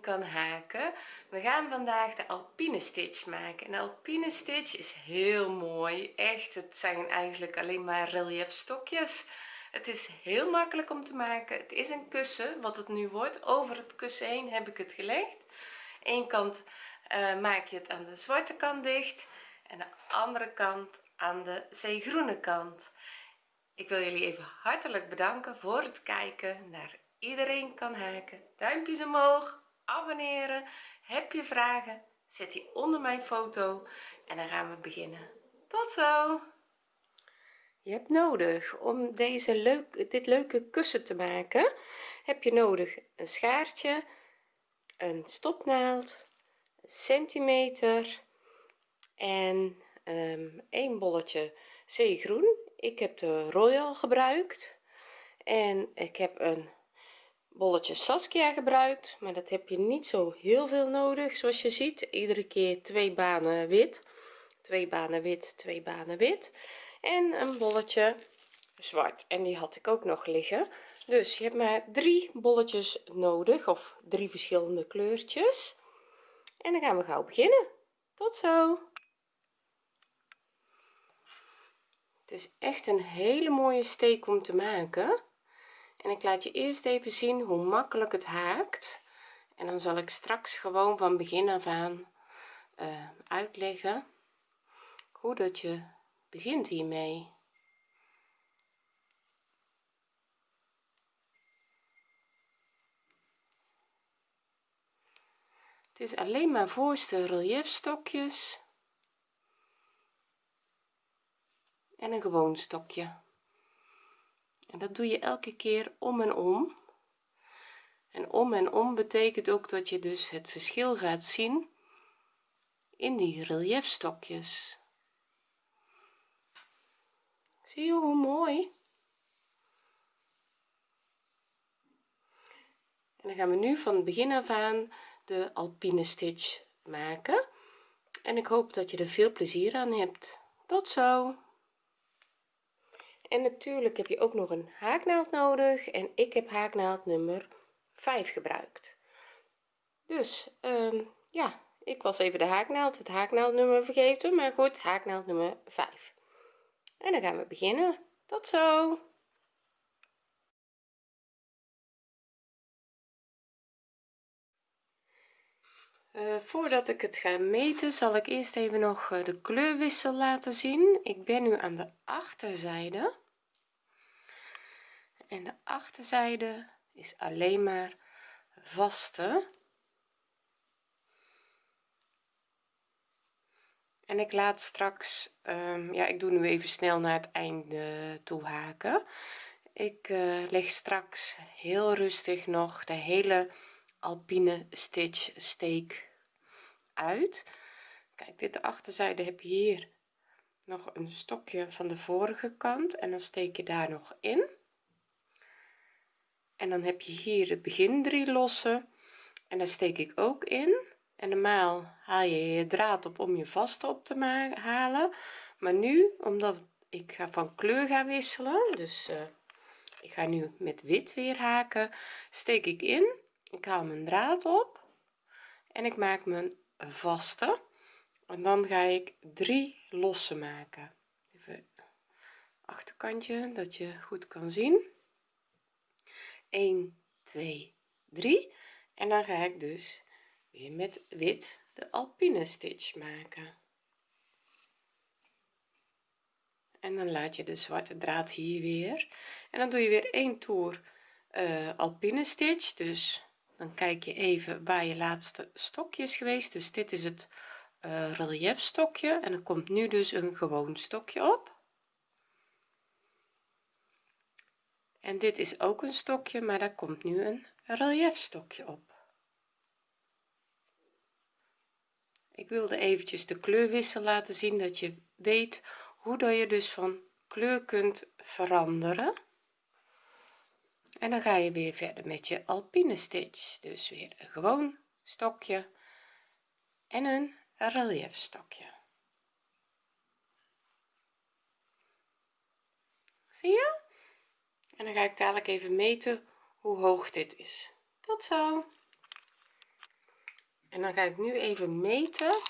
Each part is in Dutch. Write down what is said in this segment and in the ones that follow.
kan haken. We gaan vandaag de alpine stitch maken. En de alpine stitch is heel mooi. Echt het zijn eigenlijk alleen maar relief stokjes het is heel makkelijk om te maken. Het is een kussen. Wat het nu wordt over het kussen heen heb ik het gelegd. Eén kant uh, maak je het aan de zwarte kant dicht en de andere kant aan de zeegroene kant. Ik wil jullie even hartelijk bedanken voor het kijken. Naar iedereen kan haken. Duimpjes omhoog abonneren. Heb je vragen zet die onder mijn foto. En dan gaan we beginnen. Tot zo! Je hebt nodig om deze leuk dit leuke kussen te maken. Heb je nodig een schaartje een stopnaald een centimeter en um, een bolletje zeegroen. Ik heb de royal gebruikt en ik heb een bolletje saskia gebruikt maar dat heb je niet zo heel veel nodig zoals je ziet. Iedere keer twee banen wit. Twee banen wit twee banen wit. En een bolletje zwart. En die had ik ook nog liggen. Dus je hebt maar drie bolletjes nodig of drie verschillende kleurtjes. En dan gaan we gauw beginnen. Tot zo. Het is echt een hele mooie steek om te maken en ik laat je eerst even zien hoe makkelijk het haakt. En dan zal ik straks gewoon van begin af aan uh, uitleggen hoe dat je begint hiermee. Het is alleen maar voorste relief stokjes en een gewoon stokje en dat doe je elke keer om en om. En om en om betekent ook dat je dus het verschil gaat zien in die relief stokjes zie je hoe mooi? En dan gaan we nu van het begin af aan de alpine stitch maken. En ik hoop dat je er veel plezier aan hebt. Tot zo en natuurlijk heb je ook nog een haaknaald nodig en ik heb haaknaald nummer 5 gebruikt. Dus um, ja ik was even de haaknaald het haaknaaldnummer vergeten maar goed haaknaald nummer 5 en dan gaan we beginnen. Tot zo! Uh, voordat ik het ga meten zal ik eerst even nog uh, de kleurwissel laten zien. Ik ben nu aan de achterzijde en de achterzijde is alleen maar vaste. En ik laat straks um, ja ik doe nu even snel naar het einde toe haken. Ik uh, leg straks heel rustig nog de hele alpine stitch steek uit. Kijk dit de achterzijde heb je hier nog een stokje van de vorige kant en dan steek je daar nog in en dan heb je hier het begin drie lossen. En daar steek ik ook in. En normaal haal je je draad op om je vaste op te halen. Maar nu omdat ik ga van kleur gaan wisselen dus uh, ik ga nu met wit weer haken steek ik in. Ik haal mijn draad op. En ik maak mijn vaste. En dan ga ik drie lossen maken. Even achterkantje dat je goed kan zien 1 2 3 en dan ga ik dus weer met wit de alpine stitch maken. En dan laat je de zwarte draad hier weer. En dan doe je weer één toer uh, alpine stitch. Dus dan kijk je even waar je laatste stokje is geweest. Dus dit is het uh, relief stokje. En er komt nu dus een gewoon stokje op en dit is ook een stokje maar daar komt nu een relief stokje op. Ik wilde eventjes de kleurwissel laten zien dat je weet hoe dat je dus van kleur kunt veranderen. En dan ga je weer verder met je alpine stitch. Dus weer een gewoon stokje en een relief stokje zie je en dan ga ik dadelijk even meten hoe hoog dit is. Tot zo. En dan ga ik nu even meten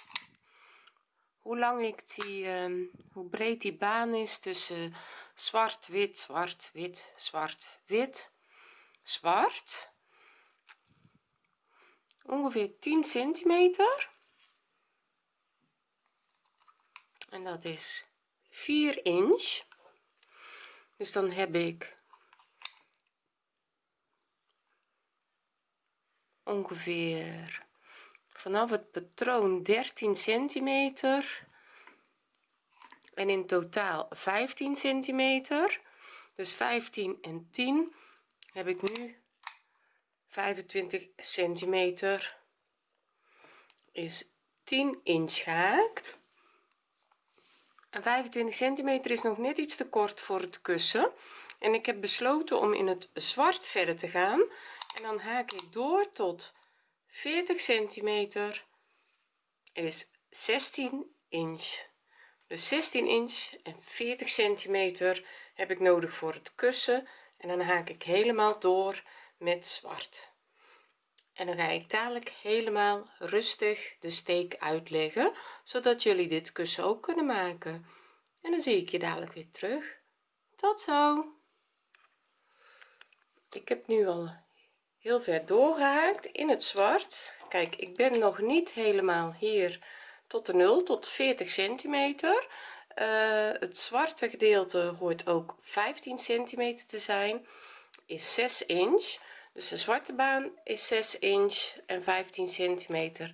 hoe lang ik die um, hoe breed die baan is tussen zwart wit zwart wit zwart wit zwart. Ongeveer 10 centimeter. En dat is 4 inch. Dus dan heb ik ongeveer vanaf het patroon 13 centimeter en in totaal 15 centimeter. Dus 15 en 10 heb ik nu 25 centimeter. Is 10 inch gehaakt en 25 centimeter is nog net iets te kort voor het kussen. En ik heb besloten om in het zwart verder te gaan en dan haak ik door tot 40 centimeter is 16 inch. Dus 16 inch en 40 centimeter heb ik nodig voor het kussen. En dan haak ik helemaal door met zwart. En dan ga ik dadelijk helemaal rustig de steek uitleggen zodat jullie dit kussen ook kunnen maken. En dan zie ik je dadelijk weer terug. Tot zo! Ik heb nu al heel ver doorgehaakt in het zwart. Kijk ik ben nog niet helemaal hier tot de 0 tot 40 centimeter. Uh, het zwarte gedeelte hoort ook 15 centimeter te zijn is 6 inch. Dus de zwarte baan is 6 inch en 15 centimeter.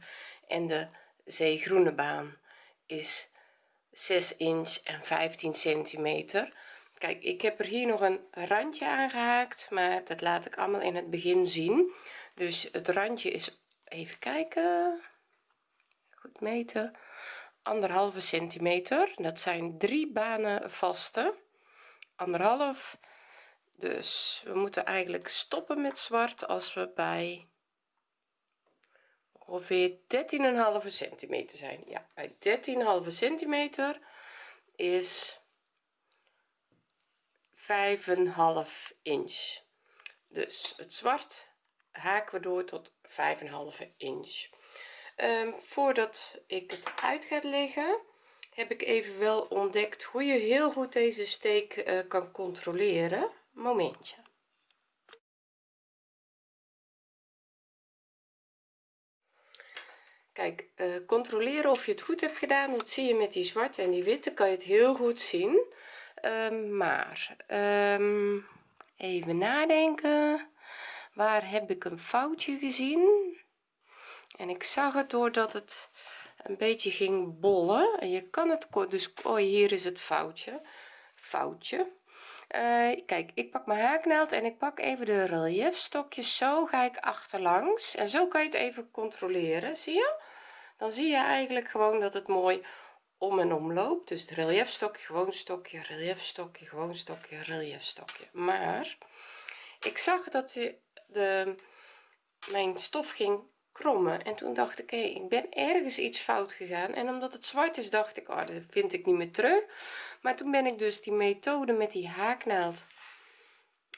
En de zeegroene baan is 6 inch en 15 centimeter kijk ik heb er hier nog een randje aangehaakt maar dat laat ik allemaal in het begin zien. Dus het randje is even kijken goed meten anderhalve centimeter. Dat zijn drie banen vaste anderhalf. Dus we moeten eigenlijk stoppen met zwart als we bij ongeveer 13,5 centimeter zijn. Ja bij 13,5 centimeter is 5,5 inch. Dus het zwart haken we door tot 5,5 inch. Um, voordat ik het uit ga leggen heb ik even wel ontdekt hoe je heel goed deze steek uh, kan controleren. Momentje. Kijk uh, controleren of je het goed hebt gedaan dat zie je met die zwarte en die witte kan je het heel goed zien um, maar um, even nadenken. Waar heb ik een foutje gezien? En ik zag het doordat het een beetje ging bollen. En je kan het dus oh hier is het foutje. Foutje. Uh, kijk ik pak mijn haaknaald en ik pak even de relief stokjes zo ga ik achterlangs. En zo kan je het even controleren. Zie je? Dan zie je eigenlijk gewoon dat het mooi om en om loopt dus de relief stokje gewoon stokje relief stokje gewoon stokje relief stokje maar ik zag dat de, de mijn stof ging krommen. En toen dacht ik hé ik ben ergens iets fout gegaan. En omdat het zwart is dacht ik oh dat vind ik niet meer terug. Maar toen ben ik dus die methode met die haaknaald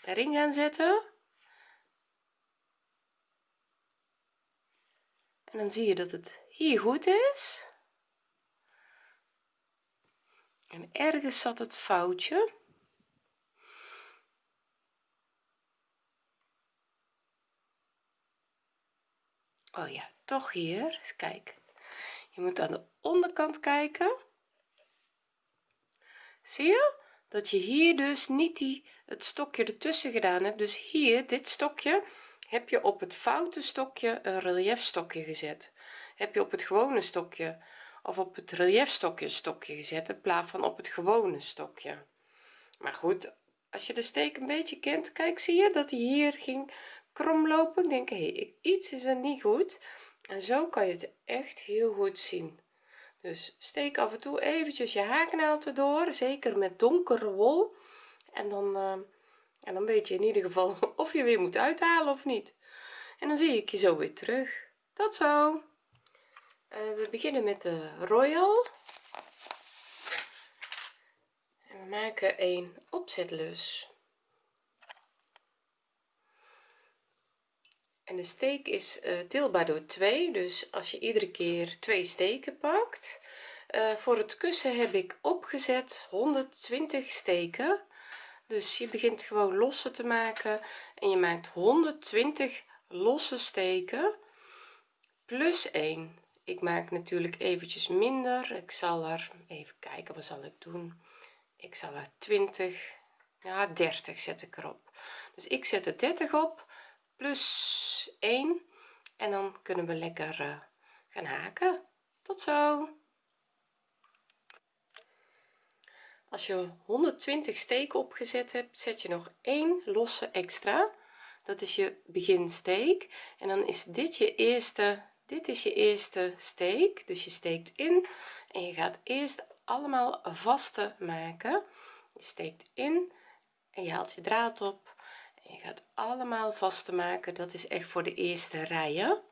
erin gaan zetten. En dan zie je dat het hier goed is en ergens zat het foutje. Oh ja toch hier. Kijk je moet aan de onderkant kijken. Zie je? Dat je hier dus niet die het stokje ertussen gedaan hebt. Dus hier dit stokje heb je op het foute stokje een relief stokje gezet. Heb je op het gewone stokje of op het relief stokje stokje gezet in plaats van op het gewone stokje. Maar goed als je de steek een beetje kent kijk zie je dat hij hier ging kromlopen? Denk hé iets is er niet goed. En zo kan je het echt heel goed zien. Dus steek af en toe eventjes je haaknaald erdoor zeker met donkere wol. En dan uh, en dan weet je in ieder geval of je weer moet uithalen of niet. En dan zie ik je zo weer terug. Tot zo uh, we beginnen met de royal. En we maken een opzetlus. En de steek is deelbaar door 2 dus als je iedere keer twee steken pakt. Uh, voor het kussen heb ik opgezet 120 steken. Dus je begint gewoon losse te maken. En je maakt 120 losse steken. Plus 1 ik maak natuurlijk eventjes minder. Ik zal er even kijken wat zal ik doen? Ik zal er 20 ja 30 zet ik erop. Dus ik zet er 30 op plus 1 en dan kunnen we lekker uh, gaan haken. Tot zo! Als je 120 steken opgezet hebt zet je nog één losse extra. Dat is je beginsteek. En dan is dit je eerste dit is je eerste steek dus je steekt in en je gaat eerst allemaal vaste maken. Je steekt in en je haalt je draad op en je gaat allemaal vaste maken. Dat is echt voor de eerste rijen.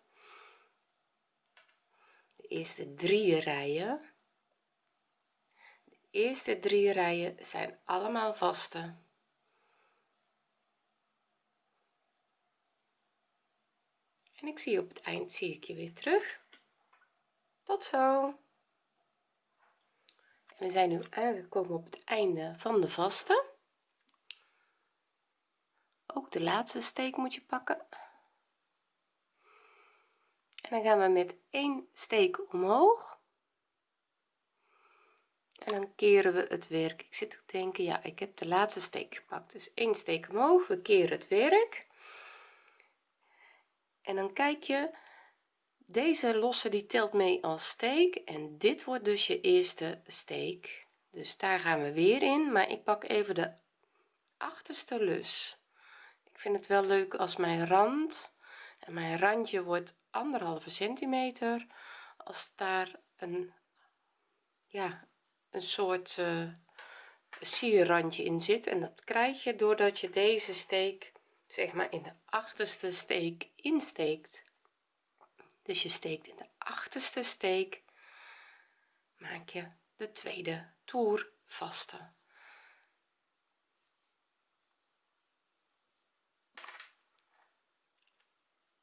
De eerste drie rijen. De eerste drie rijen zijn allemaal vaste en ik zie op het eind zie ik je weer terug. Tot zo. En we zijn nu aangekomen op het einde van de vaste. Ook de laatste steek moet je pakken. En dan gaan we met één steek omhoog. En dan keren we het werk. Ik zit te denken ja ik heb de laatste steek gepakt. Dus één steek omhoog we keren het werk en dan kijk je deze losse die telt mee als steek en dit wordt dus je eerste steek. Dus daar gaan we weer in maar ik pak even de achterste lus. Ik vind het wel leuk als mijn rand en mijn randje wordt anderhalve centimeter als daar een ja een soort uh, sierrandje in zit. En dat krijg je doordat je deze steek zeg maar in de achterste steek insteekt. Dus je steekt in de achterste steek maak je de tweede toer vaste.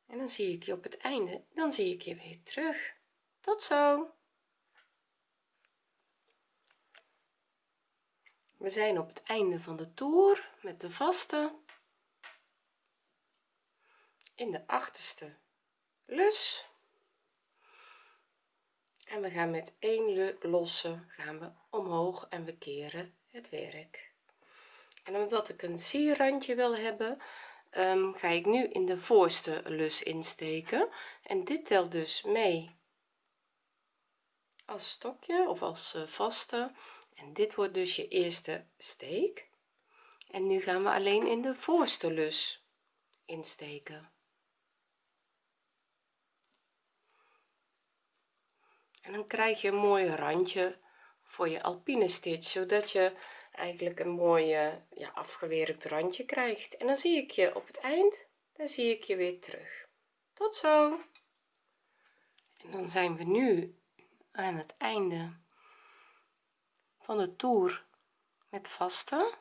En dan zie ik je op het einde dan zie ik je weer terug. Tot zo. We zijn op het einde van de toer met de vaste in de achterste lus. En we gaan met één losse gaan we omhoog en we keren het werk. En omdat ik een sierrandje wil hebben um, ga ik nu in de voorste lus insteken. En dit telt dus mee als stokje of als uh, vaste. En dit wordt dus je eerste steek. En nu gaan we alleen in de voorste lus insteken en dan krijg je een mooi randje voor je alpine stitch zodat je eigenlijk een mooie ja, afgewerkt randje krijgt. En dan zie ik je op het eind dan zie ik je weer terug. Tot zo! En dan zijn we nu aan het einde van de toer met vaste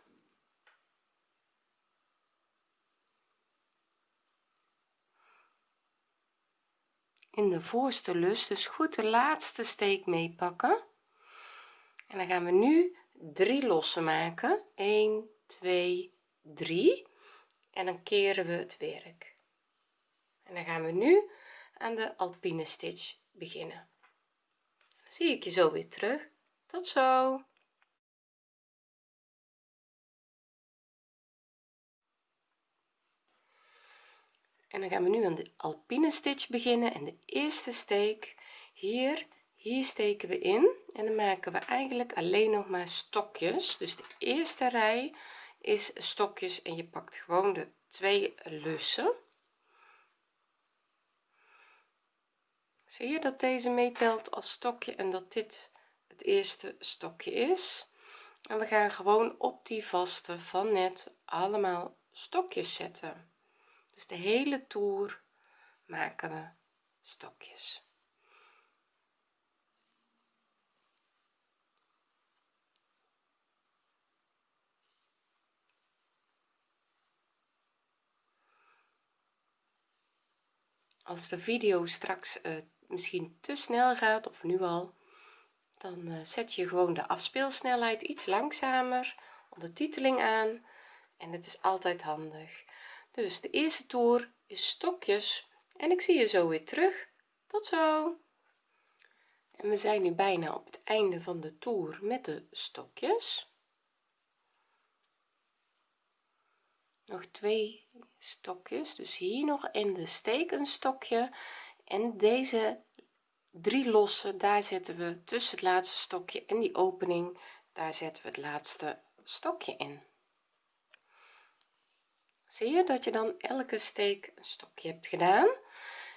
in de voorste lus dus goed de laatste steek meepakken. En dan gaan we nu drie lossen maken. 1 2 3 en dan keren we het werk. En dan gaan we nu aan de alpine stitch beginnen. Zie ik je zo weer terug. Tot zo en dan gaan we nu aan de alpine stitch beginnen en de eerste steek. Hier hier steken we in en dan maken we eigenlijk alleen nog maar stokjes. Dus de eerste rij is stokjes en je pakt gewoon de twee lussen. Zie je dat deze meetelt als stokje en dat dit het eerste stokje is? En we gaan gewoon op die vaste van net allemaal stokjes zetten dus de hele toer maken we stokjes. Als de video straks uh, misschien te snel gaat of nu al dan uh, zet je gewoon de afspeelsnelheid iets langzamer ondertiteling aan. En het is altijd handig dus de eerste toer is stokjes. En ik zie je zo weer terug. Tot zo. En we zijn nu bijna op het einde van de toer met de stokjes. Nog twee stokjes. Dus hier nog in de steek een stokje. En deze drie losse daar zetten we tussen het laatste stokje en die opening. Daar zetten we het laatste stokje in zie je dat je dan elke steek een stokje hebt gedaan.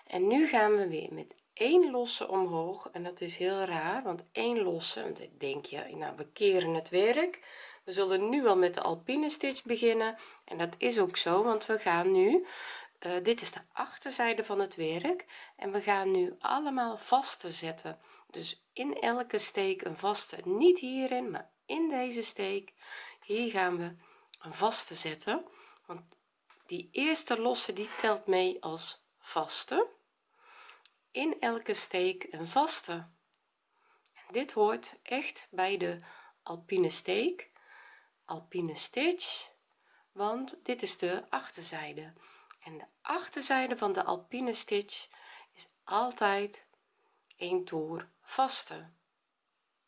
En nu gaan we weer met één losse omhoog. En dat is heel raar want één losse want denk je nou we keren het werk. We zullen nu al met de alpine stitch beginnen. En dat is ook zo want we gaan nu uh, dit is de achterzijde van het werk. En we gaan nu allemaal vaste zetten. Dus in elke steek een vaste niet hierin maar in deze steek. Hier gaan we een vaste zetten. Want die eerste losse die telt mee als vaste. In elke steek een vaste. En dit hoort echt bij de alpine steek alpine stitch want dit is de achterzijde. En de achterzijde van de alpine stitch is altijd een toer vaste.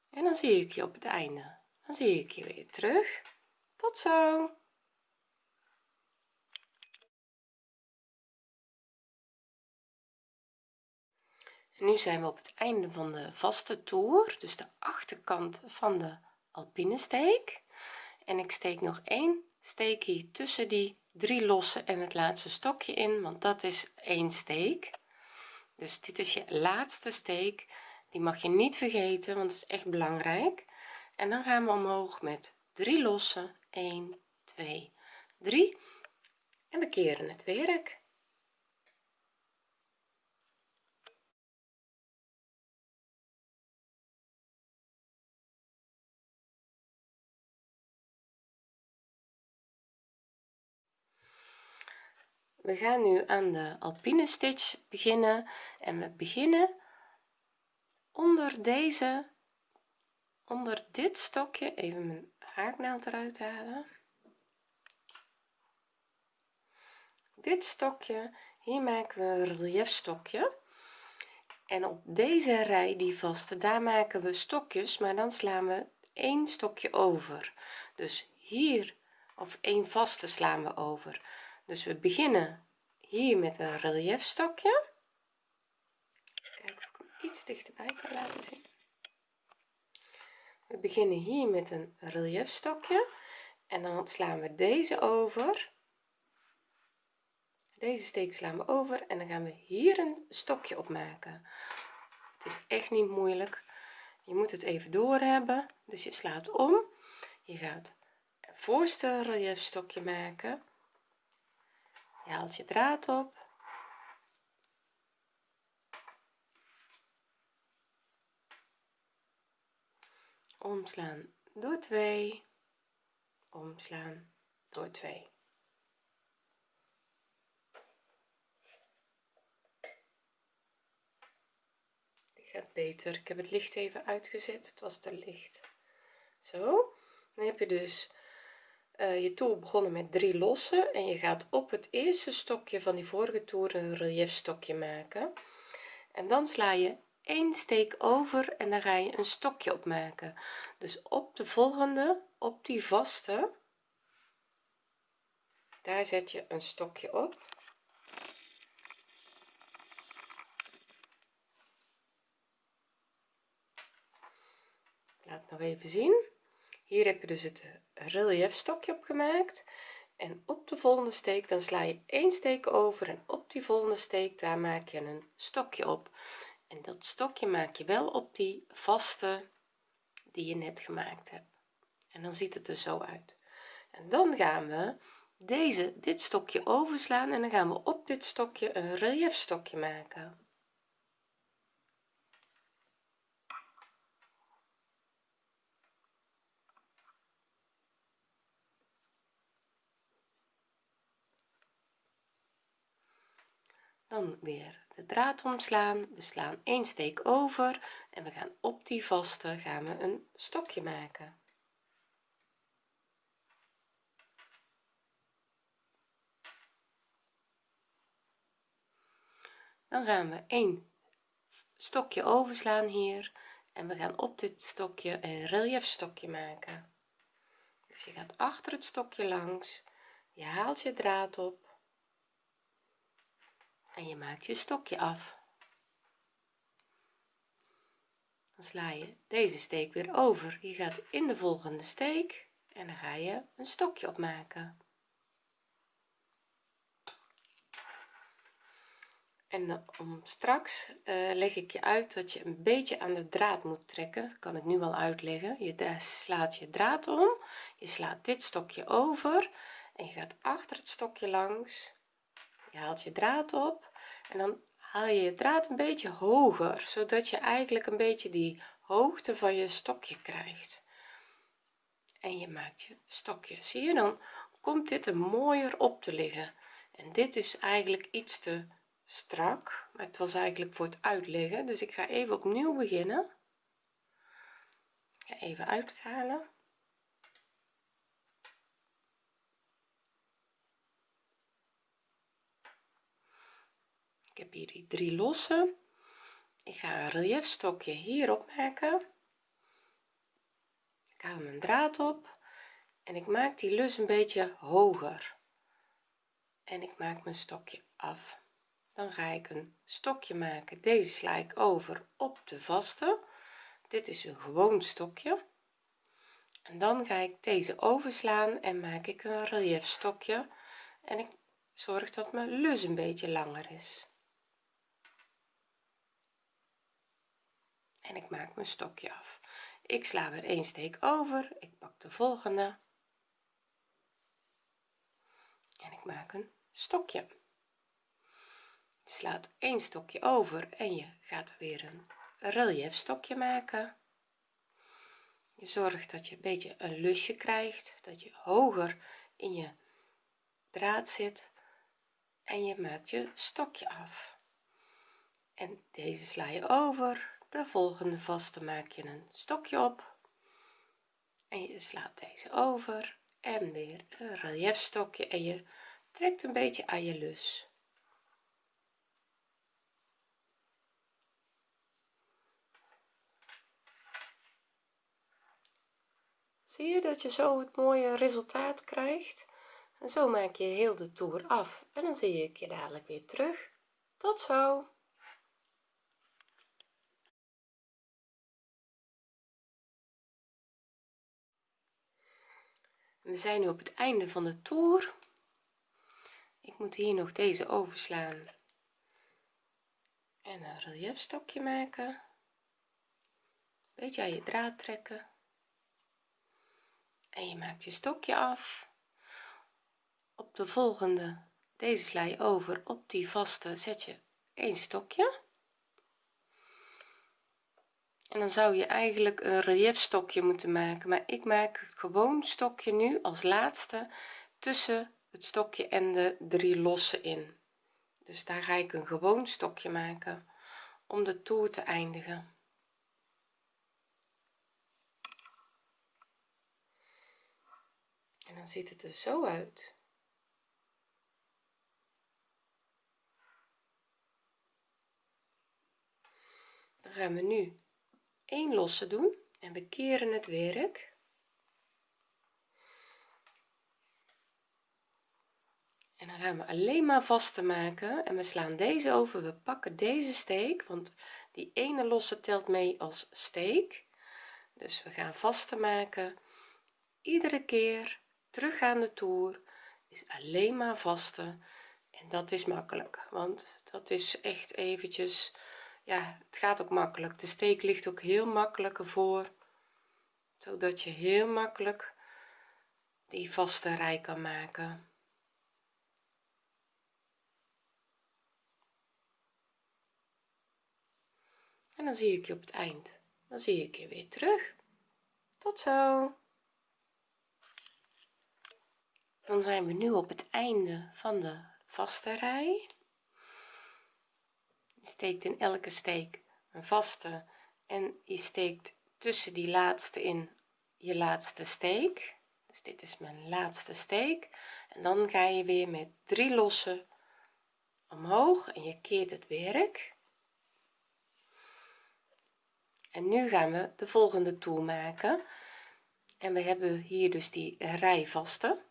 En dan zie ik je op het einde. Dan zie ik je weer terug. Tot zo nu zijn we op het einde van de vaste toer dus de achterkant van de alpine steek en ik steek nog één steek hier tussen die drie losse en het laatste stokje in want dat is één steek. Dus dit is je laatste steek. Die mag je niet vergeten want het is echt belangrijk. En dan gaan we omhoog met drie losse. 1 2 3 en we keren het werk we gaan nu aan de alpine stitch beginnen en we beginnen onder deze onder dit stokje even mijn haaknaald eruit halen. Dit stokje hier maken we een relief stokje en op deze rij die vaste daar maken we stokjes maar dan slaan we één stokje over. Dus hier of één vaste slaan we over dus we beginnen hier met een relief stokje kijken of ik hem iets dichterbij kan laten zien. We beginnen hier met een relief stokje en dan slaan we deze over. Deze steek slaan we over en dan gaan we hier een stokje op maken. Het is echt niet moeilijk. Je moet het even door hebben dus je slaat om. Je gaat het voorste relief stokje maken je haalt je draad op. Omslaan door 2 omslaan door 2 dit gaat beter. Ik heb het licht even uitgezet. Het was te licht. Zo dan heb je dus je toer begonnen met drie losse en je gaat op het eerste stokje van die vorige toer een relief stokje maken. En dan sla je één steek over en dan ga je een stokje op maken dus op de volgende op die vaste daar zet je een stokje op. Laat nog even zien. Hier heb je dus het relief stokje opgemaakt. En op de volgende steek dan sla je één steek over en op die volgende steek daar maak je een stokje op. En dat stokje maak je wel op die vaste die je net gemaakt hebt. En dan ziet het er zo uit. En dan gaan we deze dit stokje overslaan en dan gaan we op dit stokje een relief stokje maken dan weer de draad omslaan. We slaan één steek over en we gaan op die vaste gaan we een stokje maken. Dan gaan we een stokje overslaan hier en we gaan op dit stokje een relief stokje maken. Dus je gaat achter het stokje langs je haalt je draad op en je maakt je stokje af. Dan sla je deze steek weer over. Je gaat in de volgende steek en dan ga je een stokje opmaken. En om straks uh, leg ik je uit dat je een beetje aan de draad moet trekken. Kan ik nu wel uitleggen. Je slaat je draad om. Je slaat dit stokje over en je gaat achter het stokje langs. Je haalt je draad op en dan haal je je draad een beetje hoger zodat je eigenlijk een beetje die hoogte van je stokje krijgt. En je maakt je stokje. Zie je dan komt dit er mooier op te liggen. En dit is eigenlijk iets te strak maar het was eigenlijk voor het uitleggen. Dus ik ga even opnieuw beginnen. Even uithalen ik heb hier die drie losse ik ga een relief stokje hier opmaken. Ik haal mijn draad op en ik maak die lus een beetje hoger. En ik maak mijn stokje af. Dan ga ik een stokje maken. Deze sla ik over op de vaste. Dit is een gewoon stokje. En dan ga ik deze overslaan en maak ik een relief stokje en ik zorg dat mijn lus een beetje langer is en ik maak mijn stokje af. Ik sla weer een steek over ik pak de volgende. En ik maak een stokje. Slaat één stokje over en je gaat weer een relief stokje maken. Je zorgt dat je een beetje een lusje krijgt dat je hoger in je draad zit en je maakt je stokje af. En deze sla je over de volgende vaste maak je een stokje op. En je slaat deze over en weer een relief stokje en je trekt een beetje aan je lus. Zie je dat je zo het mooie resultaat krijgt? En zo maak je heel de toer af. En dan zie ik je dadelijk weer terug. Tot zo we zijn nu op het einde van de toer. Ik moet hier nog deze overslaan. En een relief stokje maken. Beetje aan je draad trekken. En je maakt je stokje af. Op de volgende deze sla je over. Op die vaste zet je een stokje en dan zou je eigenlijk een relief stokje moeten maken. Maar ik maak het gewoon stokje nu als laatste tussen het stokje en de drie losse in. Dus daar ga ik een gewoon stokje maken om de toer te eindigen. En dan ziet het er zo uit. Dan gaan we nu één losse doen en we keren het werk. En dan gaan we alleen maar vaste maken en we slaan deze over we pakken deze steek want die ene losse telt mee als steek. Dus we gaan vaste maken. Iedere keer teruggaande toer is alleen maar vaste en dat is makkelijk want dat is echt eventjes ja het gaat ook makkelijk. De steek ligt ook heel makkelijk ervoor zodat je heel makkelijk die vaste rij kan maken. En dan zie ik je op het eind. Dan zie ik je weer terug. Tot zo. Dan zijn we nu op het einde van de vaste rij je steekt in elke steek een vaste en je steekt tussen die laatste in je laatste steek. Dus dit is mijn laatste steek. En dan ga je weer met drie losse omhoog en je keert het werk. En nu gaan we de volgende toer maken. En we hebben hier dus die rij vaste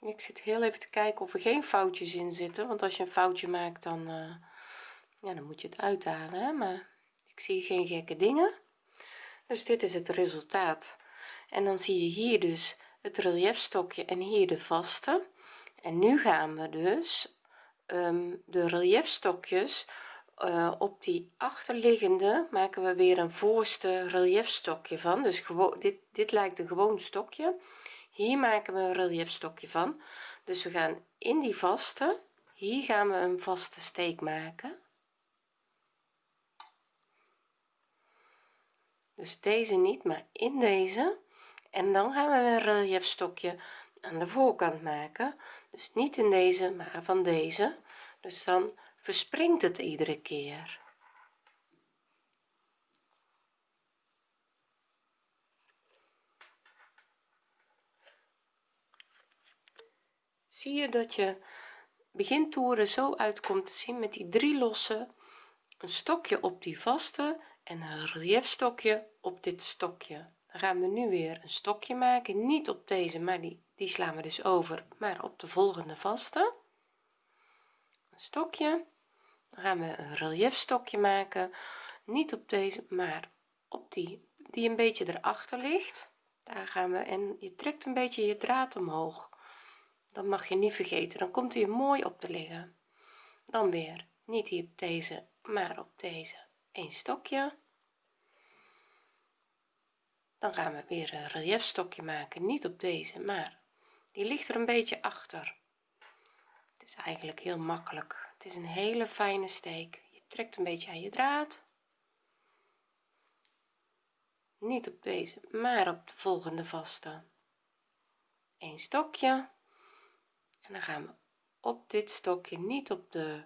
ik zit heel even te kijken of er geen foutjes in zitten want als je een foutje maakt dan uh, ja dan moet je het uithalen hè? maar ik zie geen gekke dingen. Dus dit is het resultaat. En dan zie je hier dus het reliefstokje en hier de vaste. En nu gaan we dus um, de reliefstokjes uh, op die achterliggende maken we weer een voorste reliefstokje van. Dus gewoon dit dit lijkt een gewoon stokje hier maken we een reliefstokje van. Dus we gaan in die vaste hier gaan we een vaste steek maken. Dus deze niet maar in deze. En dan gaan we een reliefstokje aan de voorkant maken. Dus niet in deze maar van deze. Dus dan verspringt het iedere keer zie je dat je begintoeren zo uitkomt te zien met die drie losse een stokje op die vaste en een reliefstokje op dit stokje. Dan gaan we nu weer een stokje maken niet op deze maar die die slaan we dus over maar op de volgende vaste. Een stokje. Dan gaan we een reliefstokje maken niet op deze maar op die die een beetje erachter ligt. Daar gaan we en je trekt een beetje je draad omhoog dan mag je niet vergeten. Dan komt hij mooi op te liggen. Dan weer. Niet hier op deze maar op deze. Een stokje. Dan gaan we weer een reliefstokje maken. Niet op deze maar die ligt er een beetje achter. Het is eigenlijk heel makkelijk. Het is een hele fijne steek. Je trekt een beetje aan je draad. Niet op deze maar op de volgende vaste. Een stokje en dan gaan we op dit stokje niet op de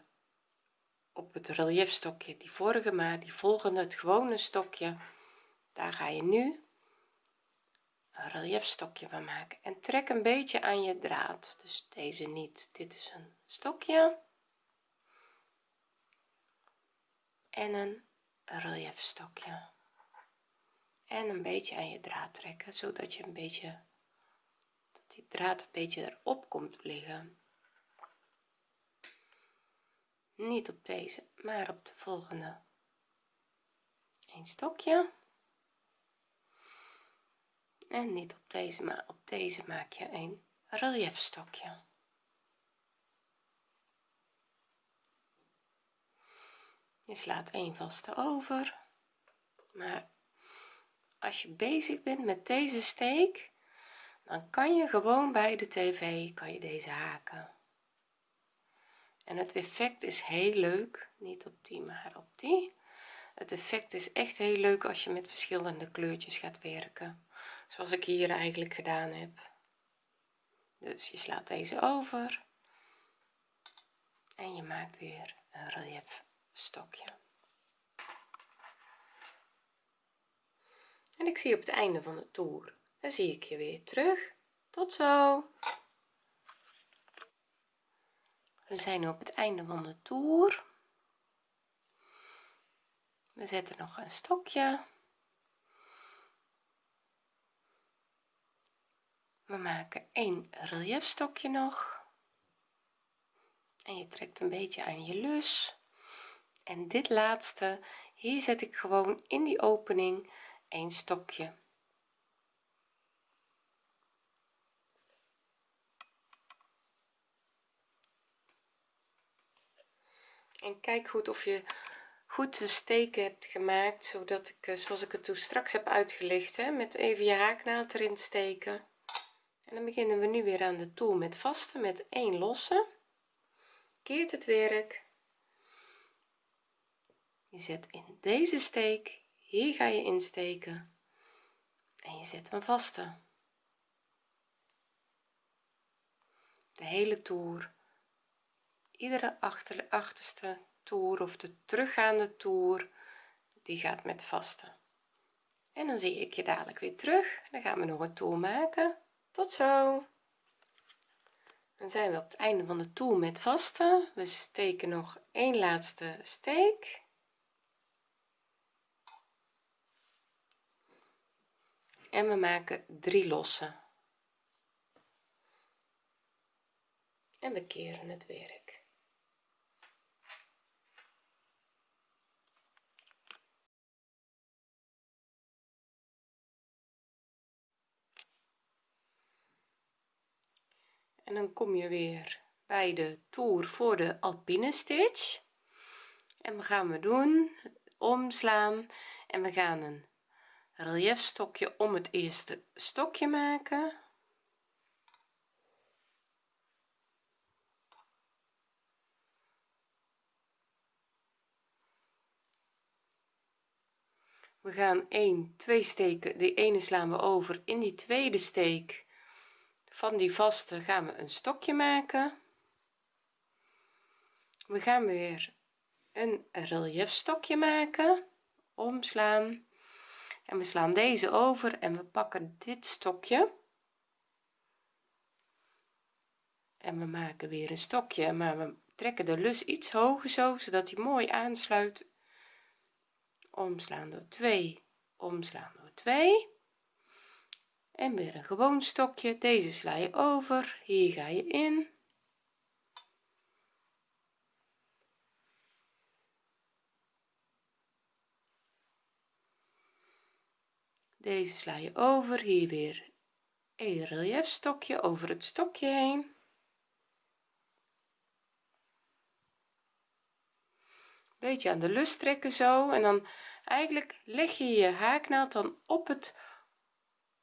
op het reliefstokje die vorige maar die volgende het gewone stokje. Daar ga je nu een reliefstokje van maken. En trek een beetje aan je draad. Dus deze niet. Dit is een stokje. En een reliefstokje en een beetje aan je draad trekken zodat je een beetje draad een beetje erop komt liggen. Niet op deze maar op de volgende. Een stokje. En niet op deze maar op deze maak je een reliefstokje je slaat een vaste over. Maar als je bezig bent met deze steek dan kan je gewoon bij de tv kan je deze haken. En het effect is heel leuk. Niet op die maar op die. Het effect is echt heel leuk als je met verschillende kleurtjes gaat werken. Zoals ik hier eigenlijk gedaan heb. Dus je slaat deze over. En je maakt weer een relief stokje en ik zie op het einde van de toer dan zie ik je weer terug. Tot zo. We zijn op het einde van de toer. We zetten nog een stokje. We maken een reliefstokje nog. En je trekt een beetje aan je lus. En dit laatste hier zet ik gewoon in die opening een stokje en kijk goed of je goed de steken hebt gemaakt zodat ik eh, zoals ik het toen straks heb uitgelegd hè, met even je haaknaald erin steken. En dan beginnen we nu weer aan de toer met vaste met 1 losse. Keert het werk. Je zet in deze steek hier ga je insteken. En je zet een vaste de hele toer iedere achter, achterste toer of de teruggaande toer die gaat met vaste en dan zie ik je dadelijk weer terug. Dan gaan we nog een toer maken. Tot zo. Dan zijn we op het einde van de toer met vaste we steken nog een laatste steek. En we maken drie losse en we keren het werk en dan kom je weer bij de toer voor de alpine stitch en we gaan we doen omslaan. En we gaan een relief stokje om het eerste stokje maken. We gaan 1 2 steken. De ene slaan we over in die tweede steek van die vaste gaan we een stokje maken. We gaan weer een relief stokje maken. Omslaan. En we slaan deze over en we pakken dit stokje. En we maken weer een stokje maar we trekken de lus iets hoger zo zodat hij mooi aansluit. Omslaan door 2 omslaan door 2 en weer een gewoon stokje. Deze sla je over. Hier ga je in. Deze sla je over. Hier weer een relief stokje over het stokje heen. Beetje aan de lus trekken zo. En dan eigenlijk leg je je haaknaald dan op het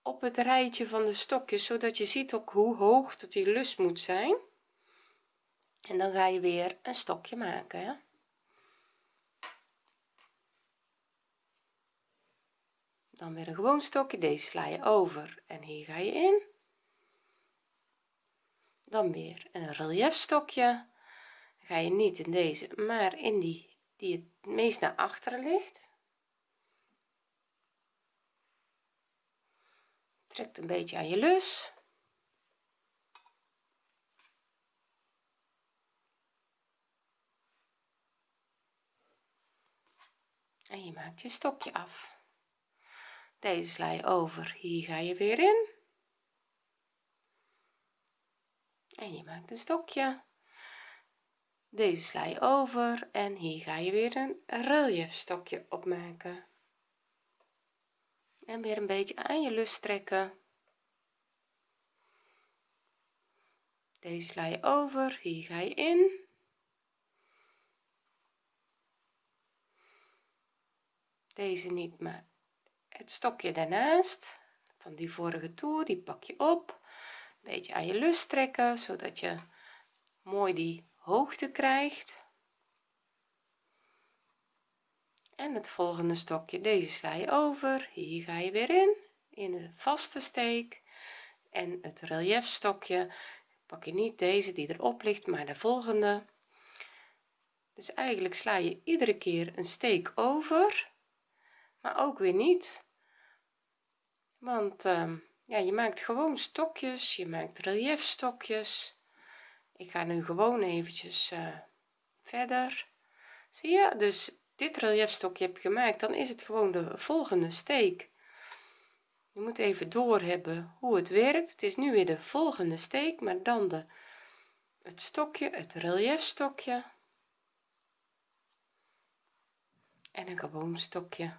op het rijtje van de stokjes zodat je ziet ook hoe hoog dat die lus moet zijn. En dan ga je weer een stokje maken hè? dan weer een gewoon stokje. Deze sla je over en hier ga je in. Dan weer een relief stokje ga je niet in deze maar in die die het meest naar achteren ligt trekt een beetje aan je lus. En je maakt je stokje af. Deze sla je over hier ga je weer in. En je maakt een stokje. Deze sla je over en hier ga je weer een relief stokje opmaken en weer een beetje aan je lus trekken. Deze sla je over hier ga je in. Deze niet maar het stokje daarnaast. Van die vorige toer die pak je op. Een beetje aan je lus trekken zodat je mooi die hoogte krijgt en het volgende stokje deze sla je over. Hier ga je weer in in de vaste steek. En het relief stokje pak je niet deze die erop ligt maar de volgende. Dus eigenlijk sla je iedere keer een steek over maar ook weer niet. Want uh, ja je maakt gewoon stokjes je maakt relief stokjes ik ga nu gewoon eventjes uh, verder. Zie je? Dus dit relief stokje heb gemaakt dan is het gewoon de volgende steek. Je moet even door hebben hoe het werkt. Het is nu weer de volgende steek maar dan de het stokje het relief stokje en een gewoon stokje.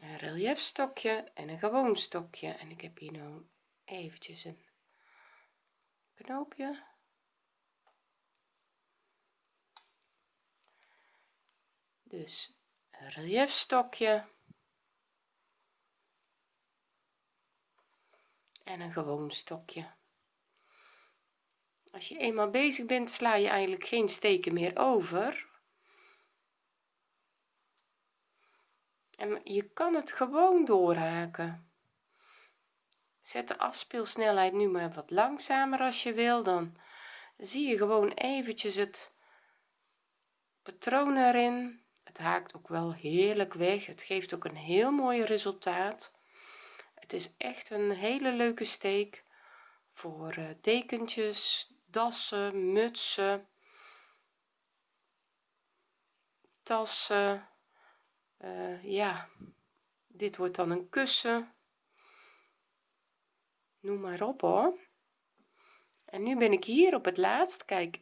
Een relief stokje en een gewoon stokje. En ik heb hier nu eventjes een knoopje dus een relief stokje en een gewoon stokje. Als je eenmaal bezig bent sla je eigenlijk geen steken meer over. En je kan het gewoon doorhaken. Zet de afspeelsnelheid nu maar wat langzamer als je wil. Dan zie je gewoon eventjes het patroon erin het haakt ook wel heerlijk weg. Het geeft ook een heel mooi resultaat. Het is echt een hele leuke steek voor uh, dekentjes dassen mutsen tassen. Uh, ja dit wordt dan een kussen. Noem maar op hoor. En nu ben ik hier op het laatst. Kijk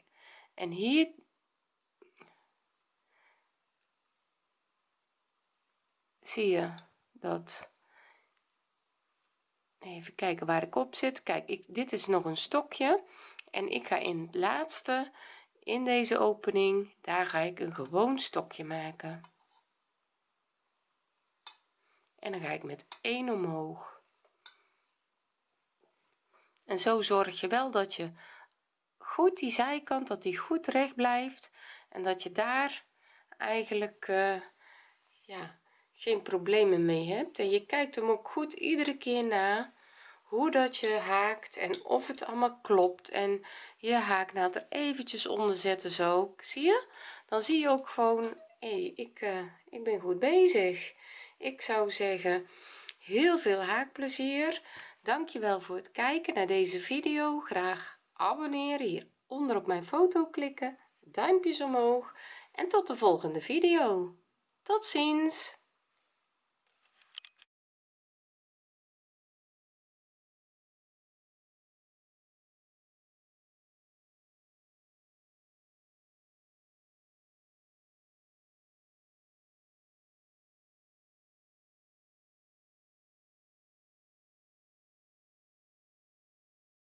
en hier zie je dat even kijken waar ik op zit. Kijk ik dit is nog een stokje en ik ga in het laatste in deze opening daar ga ik een gewoon stokje maken. En dan ga ik met 1 omhoog. En zo zorg je wel dat je goed die zijkant dat die goed recht blijft en dat je daar eigenlijk uh, ja geen problemen mee hebt. En je kijkt hem ook goed iedere keer na hoe dat je haakt en of het allemaal klopt. En je haaknaald er eventjes onder zetten zo zie je? Dan zie je ook gewoon hey, ik uh, ik ben goed bezig. Ik zou zeggen heel veel haakplezier. Dankjewel voor het kijken naar deze video. Graag abonneren hier onder op mijn foto klikken duimpjes omhoog. En tot de volgende video. Tot ziens